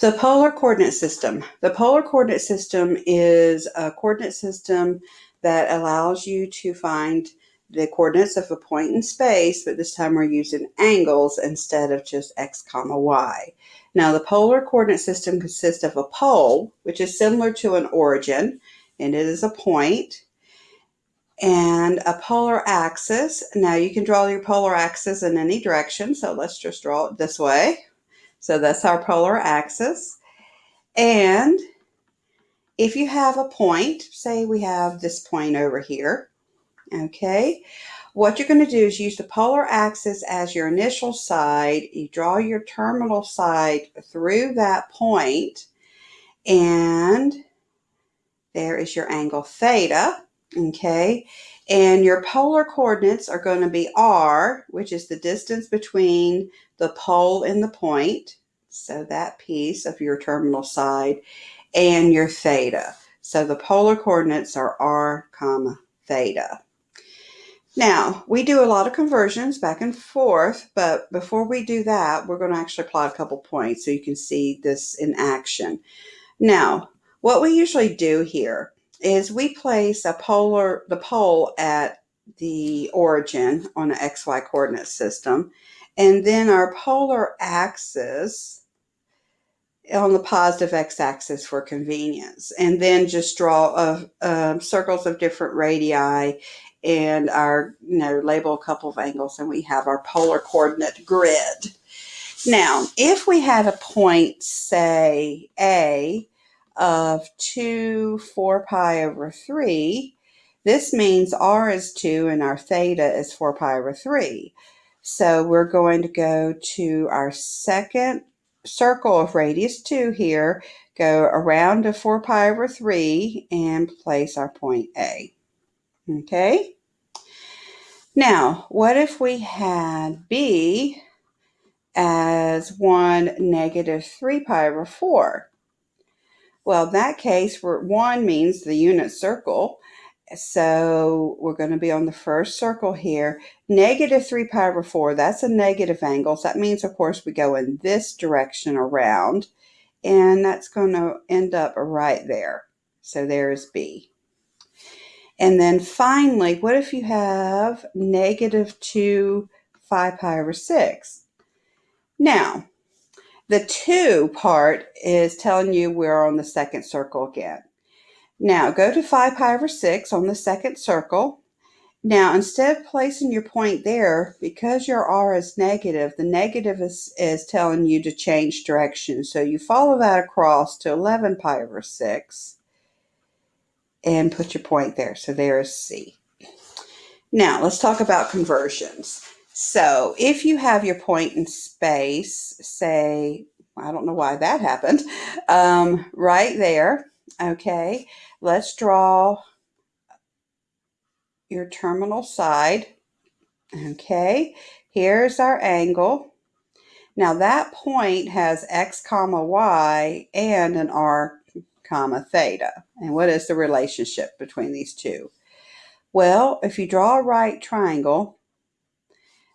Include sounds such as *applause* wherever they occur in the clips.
The polar coordinate system. The polar coordinate system is a coordinate system that allows you to find the coordinates of a point in space, but this time we're using angles instead of just x comma y. Now the polar coordinate system consists of a pole, which is similar to an origin, and it is a point, and a polar axis. Now you can draw your polar axis in any direction, so let's just draw it this way. So that's our polar axis. And if you have a point, say we have this point over here, okay, what you're going to do is use the polar axis as your initial side. You draw your terminal side through that point, and there is your angle theta, okay? And your polar coordinates are going to be r, which is the distance between the pole and the point, so that piece of your terminal side, and your theta. So the polar coordinates are r comma theta. Now, we do a lot of conversions back and forth, but before we do that, we're going to actually plot a couple points so you can see this in action. Now, what we usually do here is we place a polar the pole at the origin on an xy coordinate system and then our polar axis on the positive x-axis for convenience and then just draw a, a circles of different radii and our you know label a couple of angles and we have our polar coordinate grid. Now if we had a point say a of 2 4 pi over 3, this means r is 2 and our theta is 4 pi over 3. So we're going to go to our second circle of radius 2 here, go around to 4 pi over 3 and place our point A. Okay? Now, what if we had B as 1 negative 3 pi over 4? Well, in that case, one means the unit circle. So we're going to be on the first circle here. Negative 3 pi over 4, that's a negative angle. So that means, of course, we go in this direction around. And that's going to end up right there. So there's B. And then finally, what if you have negative 2 5 pi over 6? Now, the two part is telling you we're on the second circle again. Now go to 5 pi over 6 on the second circle. Now instead of placing your point there, because your r is negative, the negative is, is telling you to change direction. So you follow that across to 11 pi over 6 and put your point there. So there is C. Now let's talk about conversions. So if you have your point in space, say, I don't know why that happened, *laughs* um, right there, okay, let's draw your terminal side, okay, here's our angle. Now that point has x comma y and an r comma theta. And what is the relationship between these two? Well, if you draw a right triangle,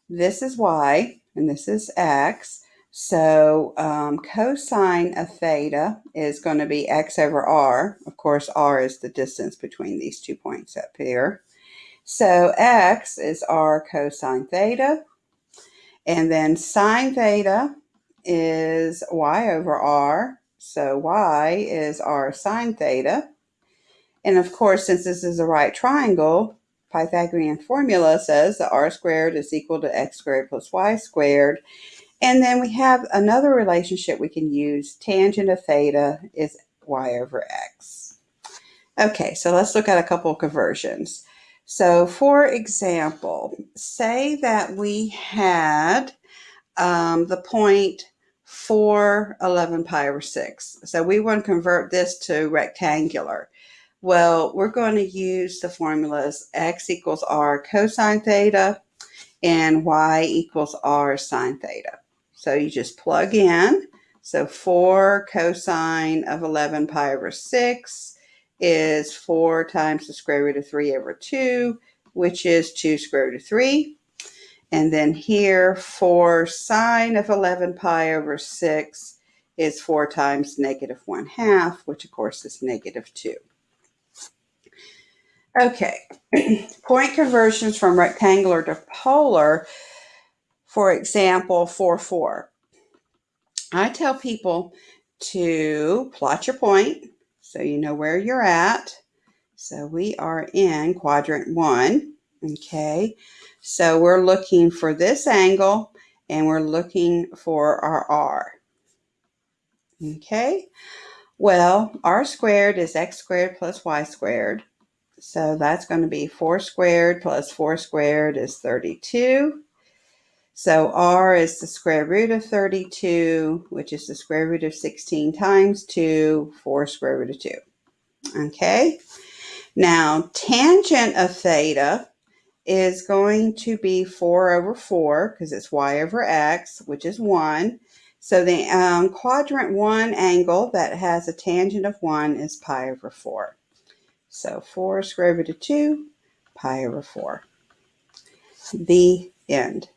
this is y and this is x. So um, cosine of theta is going to be x over r. Of course, r is the distance between these two points up here. So x is r cosine theta. And then sine theta is y over r. So y is r sine theta. And of course, since this is a right triangle, Pythagorean formula says that r squared is equal to x squared plus y squared. And then we have another relationship we can use. Tangent of theta is y over x. Okay, so let's look at a couple of conversions. So for example, say that we had um, the point 4, 11 pi over 6. So we want to convert this to rectangular. Well, we're going to use the formulas x equals r cosine theta and y equals r sine theta. So you just plug in. So 4 cosine of 11 pi over 6 is 4 times the square root of 3 over 2, which is 2 square root of 3. And then here, 4 sine of 11 pi over 6 is 4 times negative 1 half, which of course is negative 2. Okay, *clears throat* point conversions from rectangular to polar, for example, 4, 4. I tell people to plot your point so you know where you're at. So we are in quadrant 1, okay? So we're looking for this angle and we're looking for our r. Okay, well, r squared is x squared plus y squared. So that's going to be 4 squared plus 4 squared is 32. So r is the square root of 32, which is the square root of 16 times 2, 4 square root of 2. Okay, now tangent of theta is going to be 4 over 4 because it's y over x, which is 1. So the um, quadrant 1 angle that has a tangent of 1 is pi over 4. So 4 square root of 2, pi over 4. The end.